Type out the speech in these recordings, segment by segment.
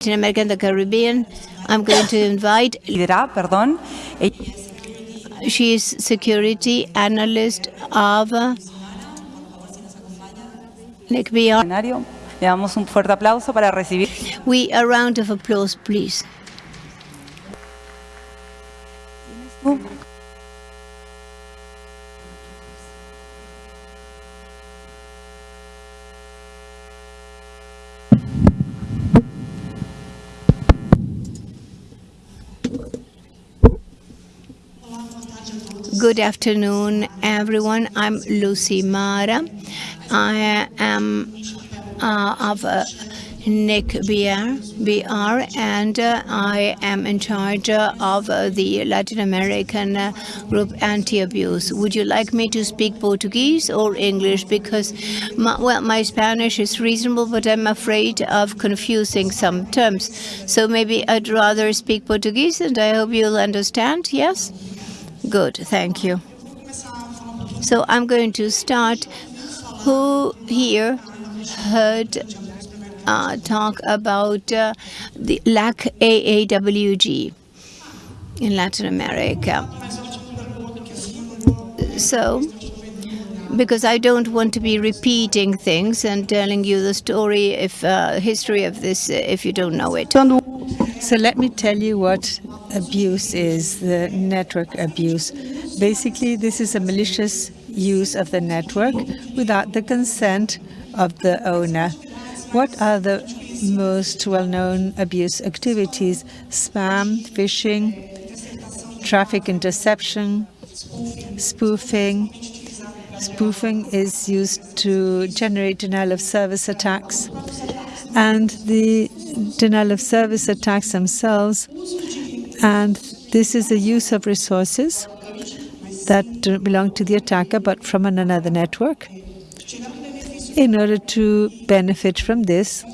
Latin America and the Caribbean. I'm going to invite. perdón. She is security analyst of uh, NICBR. Le damos un fuerte aplauso para recibir. We a round of applause, please. Good afternoon, everyone. I'm Lucimara. I am uh, of uh, Nick BR, BR and uh, I am in charge of uh, the Latin American uh, group anti-abuse. Would you like me to speak Portuguese or English? Because, my, well, my Spanish is reasonable, but I'm afraid of confusing some terms. So maybe I'd rather speak Portuguese, and I hope you'll understand, yes? Good, thank you. So I'm going to start. Who here heard uh, talk about uh, the LAC AAWG in Latin America? So, because I don't want to be repeating things and telling you the story, if uh, history of this, if you don't know it. So let me tell you what abuse is, the network abuse. Basically, this is a malicious use of the network without the consent of the owner. What are the most well-known abuse activities? Spam, phishing, traffic interception, spoofing. Spoofing is used to generate denial of service attacks. And the denial of service attacks themselves. And this is the use of resources that belong to the attacker, but from another network, in order to benefit from this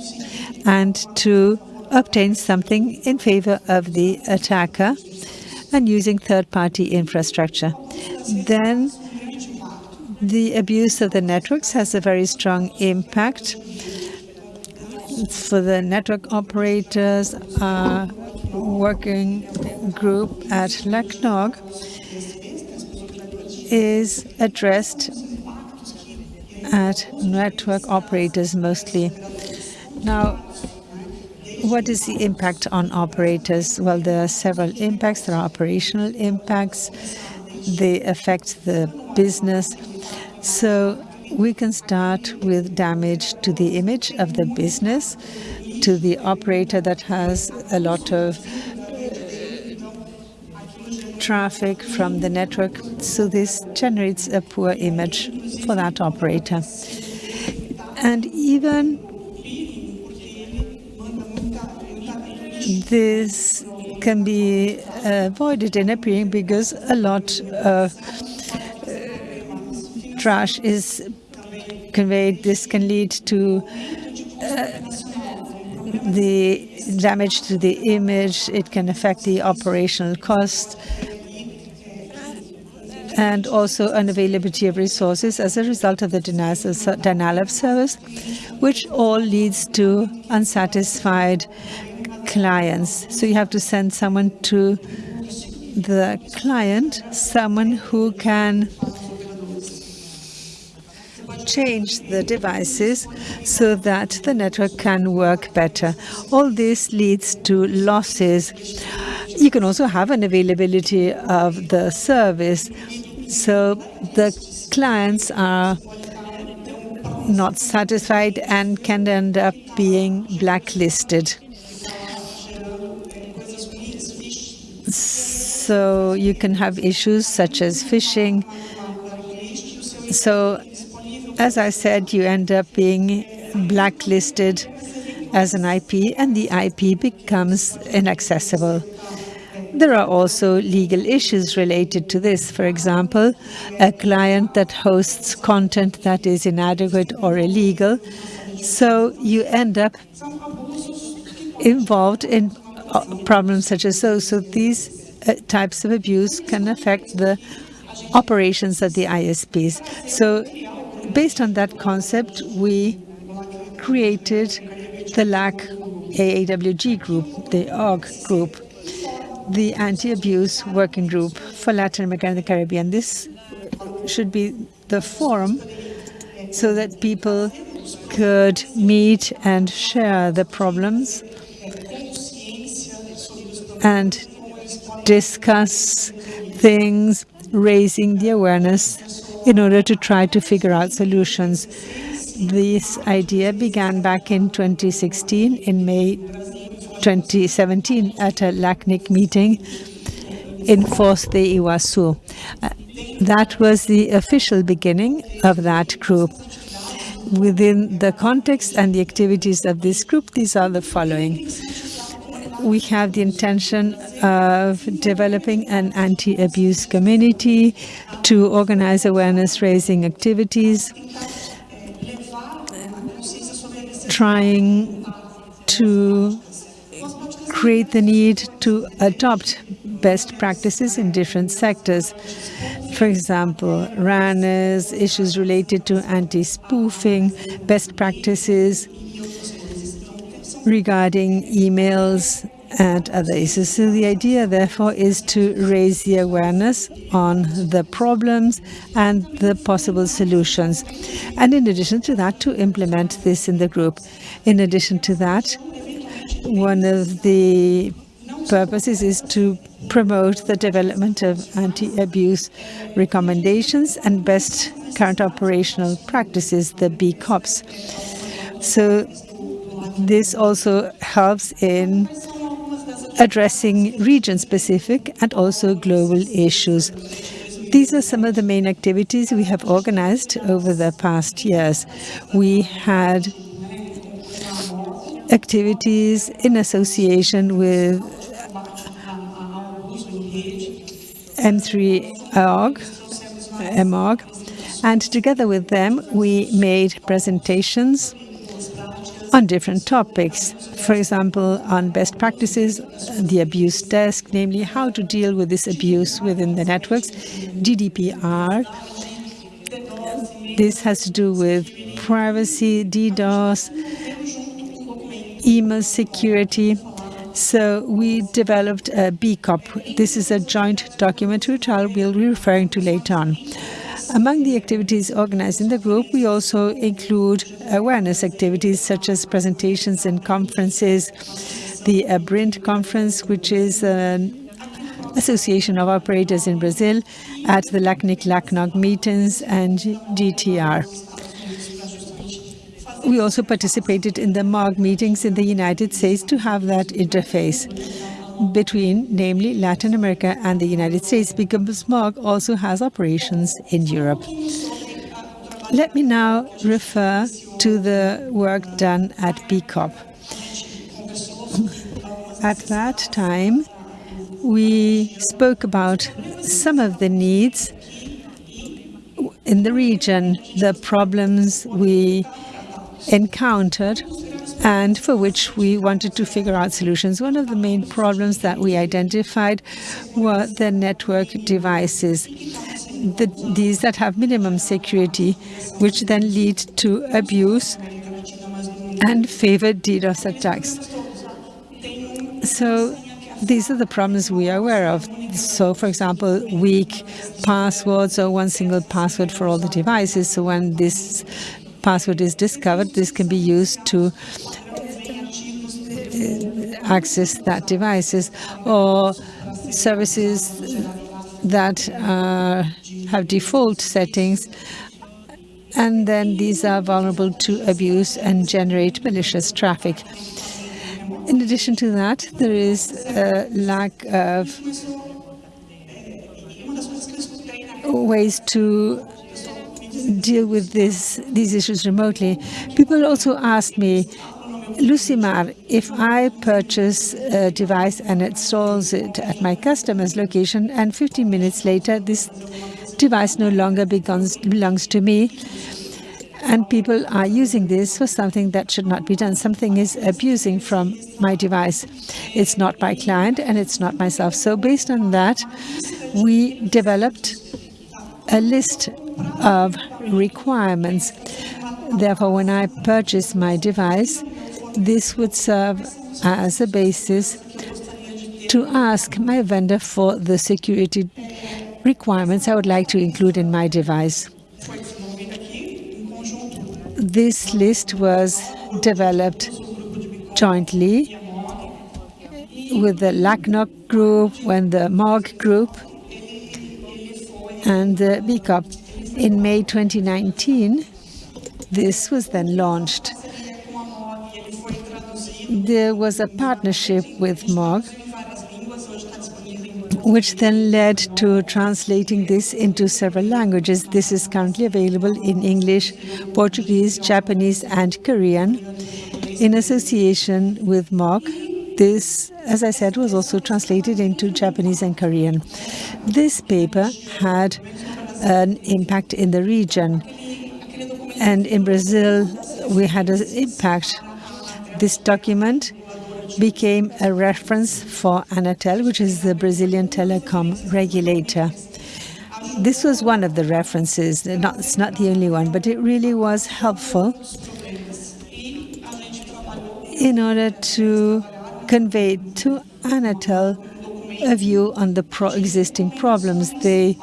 and to obtain something in favor of the attacker and using third-party infrastructure. Then the abuse of the networks has a very strong impact for the network operators, our working group at LACNOG is addressed at network operators mostly. Now, what is the impact on operators? Well, there are several impacts. There are operational impacts. They affect the business. So we can start with damage to the image of the business, to the operator that has a lot of uh, traffic from the network. So this generates a poor image for that operator. And even this can be avoided in appearing because a lot of trash is conveyed. This can lead to uh, the damage to the image. It can affect the operational cost and also unavailability of resources as a result of the denial of service, which all leads to unsatisfied clients. So you have to send someone to the client, someone who can change the devices so that the network can work better. All this leads to losses. You can also have an availability of the service. So the clients are not satisfied and can end up being blacklisted. So you can have issues such as phishing. So as I said, you end up being blacklisted as an IP and the IP becomes inaccessible. There are also legal issues related to this. For example, a client that hosts content that is inadequate or illegal. So you end up involved in problems such as those. So these uh, types of abuse can affect the operations of the ISPs. So based on that concept, we created the LAC AAWG group, the OG group, the anti-abuse working group for Latin America and the Caribbean. This should be the forum so that people could meet and share the problems and discuss things, raising the awareness in order to try to figure out solutions. This idea began back in 2016, in May 2017, at a LACNIC meeting in Foz de Iguazu. Uh, that was the official beginning of that group. Within the context and the activities of this group, these are the following. We have the intention of developing an anti-abuse community to organize awareness-raising activities, trying to create the need to adopt best practices in different sectors. For example, RANES, issues related to anti-spoofing, best practices regarding emails and other issues. So the idea, therefore, is to raise the awareness on the problems and the possible solutions. And in addition to that, to implement this in the group. In addition to that, one of the purposes is to promote the development of anti-abuse recommendations and best current operational practices, the BCOPs. So this also helps in addressing region-specific and also global issues. These are some of the main activities we have organized over the past years. We had activities in association with M3AAWG, MOG, and together with them we made presentations on different topics. For example, on best practices, the abuse desk, namely how to deal with this abuse within the networks, GDPR. This has to do with privacy, DDoS, email security. So we developed a BCOP. This is a joint document which I will be referring to later on. Among the activities organized in the group, we also include awareness activities such as presentations and conferences, the ABRINT conference, which is an association of operators in Brazil, at the LACNIC LACNOG meetings and GTR. We also participated in the MOG meetings in the United States to have that interface between, namely, Latin America and the United States, because MOG also has operations in Europe. Let me now refer to the work done at BCOP. At that time, we spoke about some of the needs in the region, the problems we encountered and for which we wanted to figure out solutions. One of the main problems that we identified were the network devices, the, these that have minimum security, which then lead to abuse and favor DDoS attacks. So these are the problems we are aware of. So, for example, weak passwords or one single password for all the devices. So when this password is discovered, this can be used to uh, access that devices or services that uh, have default settings and then these are vulnerable to abuse and generate malicious traffic. In addition to that, there is a lack of ways to deal with this, these issues remotely. People also asked me, Lucimar, if I purchase a device and installs it at my customer's location and 15 minutes later this device no longer belongs, belongs to me, and people are using this for something that should not be done. Something is abusing from my device. It's not my client and it's not myself. So based on that, we developed a list of requirements. Therefore, when I purchase my device, this would serve as a basis to ask my vendor for the security requirements I would like to include in my device. This list was developed jointly with the LACNOG group when the MOG group and the BCOP. In May 2019, this was then launched. There was a partnership with MOG which then led to translating this into several languages. This is currently available in English, Portuguese, Japanese, and Korean. In association with MOG, this, as I said, was also translated into Japanese and Korean. This paper had an impact in the region. And in Brazil, we had an impact. This document became a reference for Anatel, which is the Brazilian telecom regulator. This was one of the references, not, it's not the only one, but it really was helpful in order to convey to Anatel a view on the pro existing problems. They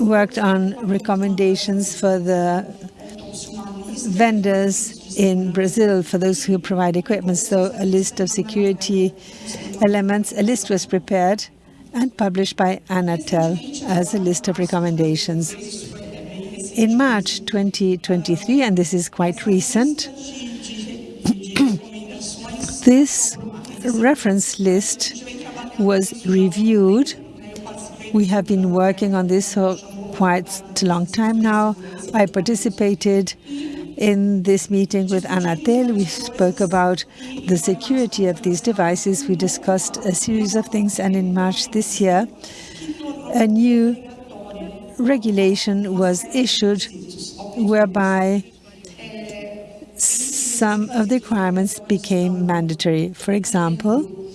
worked on recommendations for the vendors in Brazil for those who provide equipment. So a list of security elements, a list was prepared and published by Anatel as a list of recommendations. In March 2023, and this is quite recent, this reference list was reviewed. We have been working on this for quite a long time now. I participated in this meeting with Anatel, we spoke about the security of these devices. We discussed a series of things, and in March this year, a new regulation was issued whereby some of the requirements became mandatory. For example,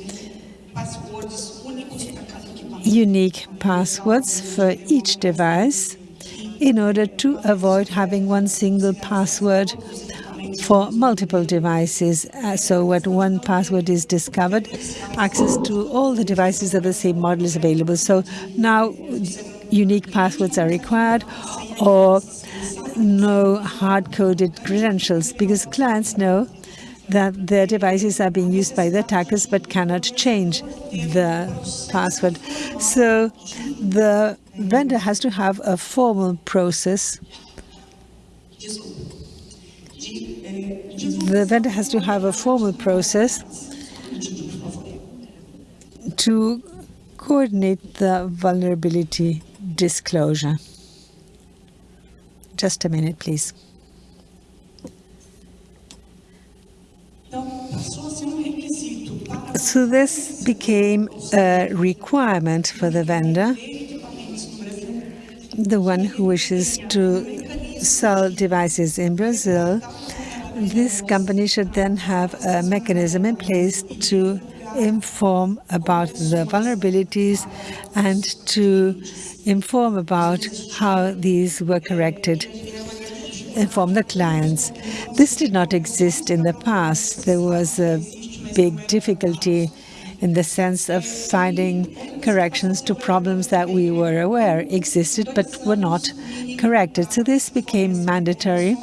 unique passwords for each device in order to avoid having one single password for multiple devices. Uh, so when one password is discovered, access to all the devices of the same model is available. So now unique passwords are required or no hard-coded credentials because clients know that their devices are being used by the attackers but cannot change the password. So the vendor has to have a formal process. The vendor has to have a formal process to coordinate the vulnerability disclosure. Just a minute, please. So this became a requirement for the vendor the one who wishes to sell devices in Brazil, this company should then have a mechanism in place to inform about the vulnerabilities and to inform about how these were corrected, inform the clients. This did not exist in the past. There was a big difficulty in the sense of finding corrections to problems that we were aware existed but were not corrected. So this became mandatory.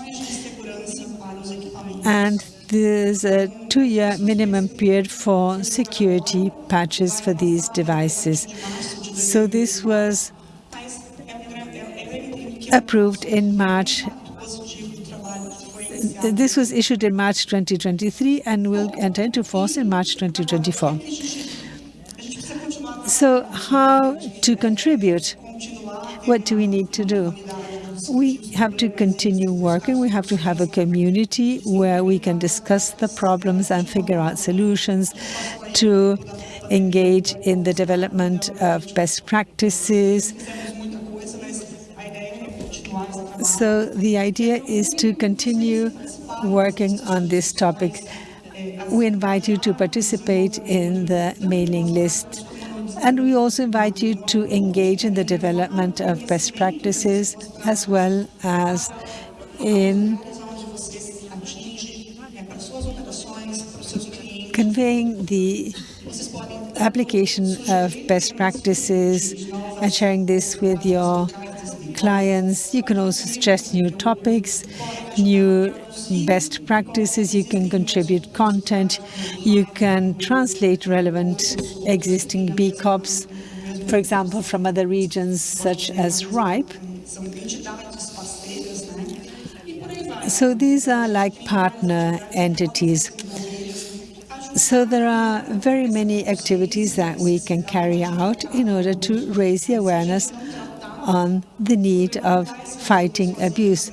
And there's a two-year minimum period for security patches for these devices. So this was approved in March this was issued in March 2023 and will enter into force in March 2024. So how to contribute? What do we need to do? We have to continue working. We have to have a community where we can discuss the problems and figure out solutions to engage in the development of best practices, so the idea is to continue working on this topic. We invite you to participate in the mailing list. And we also invite you to engage in the development of best practices as well as in conveying the application of best practices and sharing this with your clients. You can also suggest new topics, new best practices. You can contribute content. You can translate relevant existing BCOPs, for example, from other regions such as RIPE. So these are like partner entities. So there are very many activities that we can carry out in order to raise the awareness on the need of fighting abuse.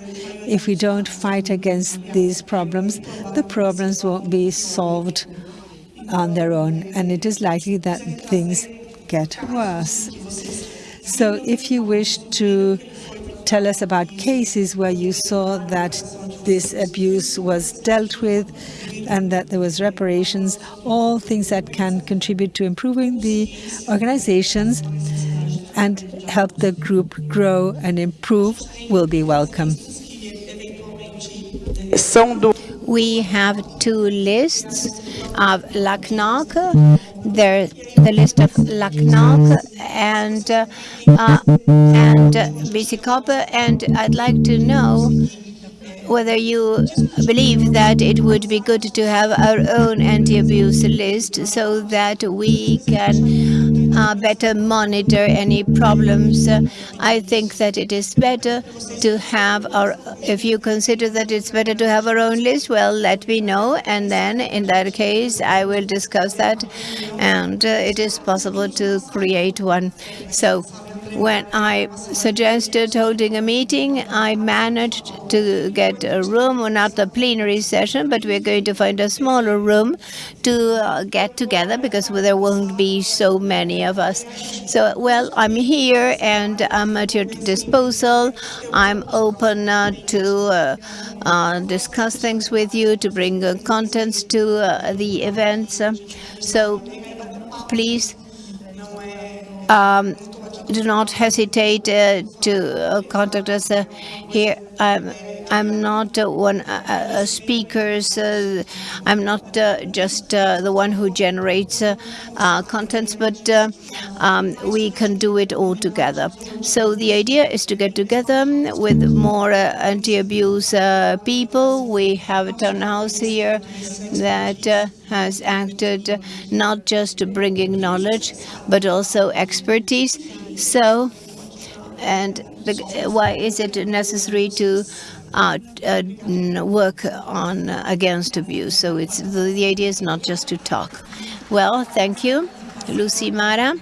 If we don't fight against these problems, the problems won't be solved on their own, and it is likely that things get worse. So if you wish to tell us about cases where you saw that this abuse was dealt with and that there was reparations, all things that can contribute to improving the organizations and help the group grow and improve will be welcome. We have two lists of LACNOG. There's the list of LACNOG and uh, and BC and I'd like to know whether you believe that it would be good to have our own anti-abuse list so that we can uh, better monitor any problems. Uh, I think that it is better to have our, if you consider that it's better to have our own list, well, let me know. And then in that case, I will discuss that. And uh, it is possible to create one. So when I suggested holding a meeting, I managed to get a room, or not a plenary session, but we're going to find a smaller room to uh, get together because there won't be so many of us. So, well, I'm here and I'm at your disposal. I'm open uh, to uh, uh discuss things with you, to bring uh, contents to uh, the events. so, please um, do not hesitate uh, to uh, contact us uh, here. I'm, I'm not uh, one uh, uh speakers. I'm not uh, just the one who generates contents, but um, we can do it all together. So the idea is to get together with more anti-abuse people. We have a town house here that has acted not just bringing knowledge, but also expertise so, and why is it necessary to uh, uh, work on uh, against abuse? So it's the, the idea is not just to talk. Well, thank you, Lucimara.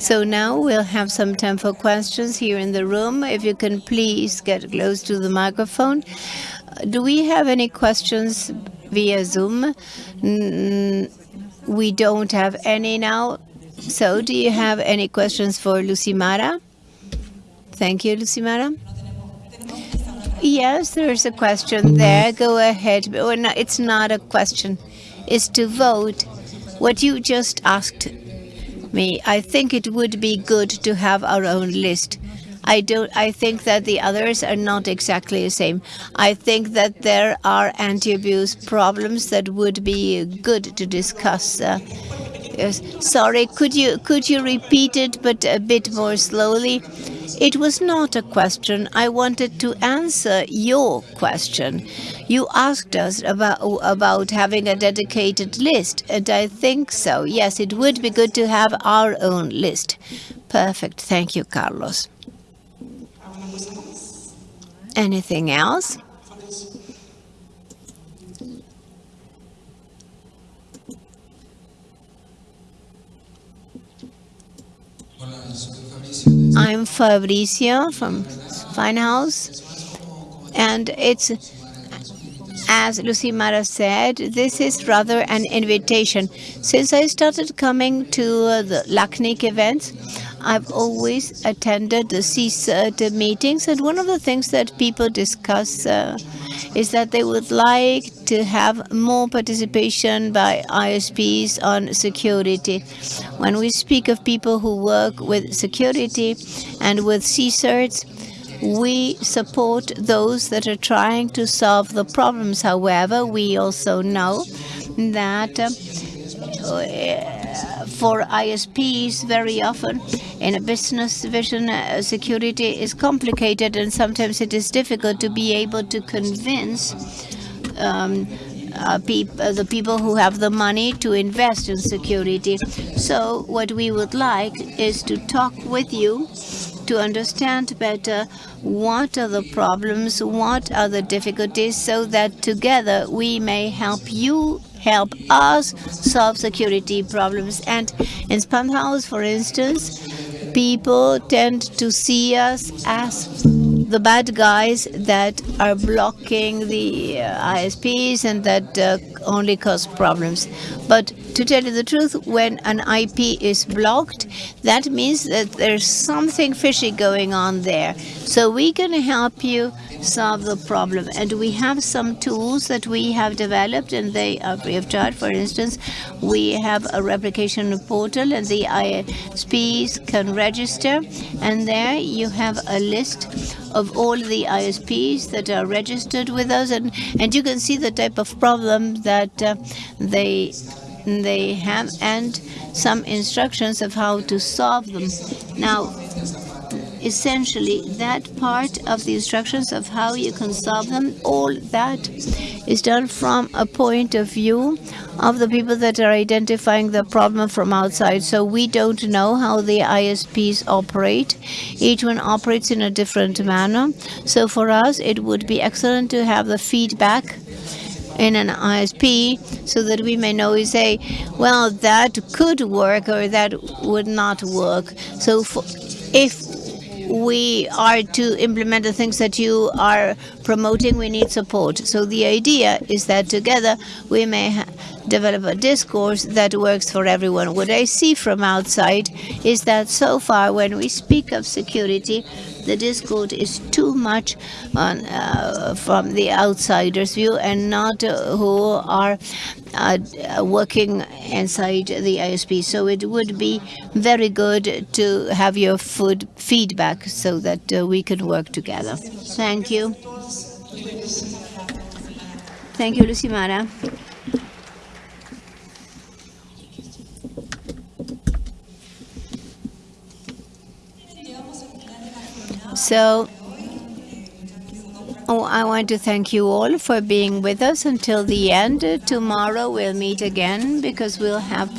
So now we'll have some time for questions here in the room. If you can please get close to the microphone. Do we have any questions via Zoom? we don't have any now. So do you have any questions for Lucimara? Thank you, Lucimara. Yes, there's a question there. Go ahead. It's not a question. It's to vote. What you just asked me, I think it would be good to have our own list. I don't. I think that the others are not exactly the same. I think that there are anti-abuse problems that would be good to discuss. Uh, Sorry, could you could you repeat it, but a bit more slowly? It was not a question. I wanted to answer your question. You asked us about about having a dedicated list, and I think so. Yes, it would be good to have our own list. Perfect. Thank you, Carlos. Anything else? I'm Fabricio from Finehouse, and it's, as Lucimara said, this is rather an invitation. Since I started coming to the LACNIC events, I've always attended the CSIRT meetings, and one of the things that people discuss uh, is that they would like to have more participation by ISPs on security. When we speak of people who work with security and with CSIRTs, we support those that are trying to solve the problems. However, we also know that uh, for ISPs, very often in a business vision, uh, security is complicated and sometimes it is difficult to be able to convince um, uh, peop uh, the people who have the money to invest in security. So what we would like is to talk with you to understand better what are the problems, what are the difficulties, so that together we may help you help us solve security problems. And in Spamhaus, for instance, people tend to see us as the bad guys that are blocking the uh, ISPs and that uh, only cause problems. But to tell you the truth, when an IP is blocked, that means that there's something fishy going on there. So we're going to help you solve the problem. And we have some tools that we have developed and they are free of charge. For instance, we have a replication portal and the ISPs can register. And there you have a list of all the ISPs that are registered with us. And, and you can see the type of problem that uh, they they have and some instructions of how to solve them. Now, essentially that part of the instructions of how you can solve them, all that is done from a point of view of the people that are identifying the problem from outside. So we don't know how the ISPs operate. Each one operates in a different manner. So for us, it would be excellent to have the feedback in an ISP so that we may know we say, well, that could work or that would not work. So for, if we are to implement the things that you are promoting, we need support. So the idea is that together we may develop a discourse that works for everyone. What I see from outside is that so far when we speak of security, the discourse is too much on, uh, from the outsider's view and not uh, who are uh, working inside the ISP. So it would be very good to have your food feedback so that uh, we can work together. Thank you. Thank you, Lucimara. So oh, I want to thank you all for being with us until the end. Tomorrow we'll meet again because we'll have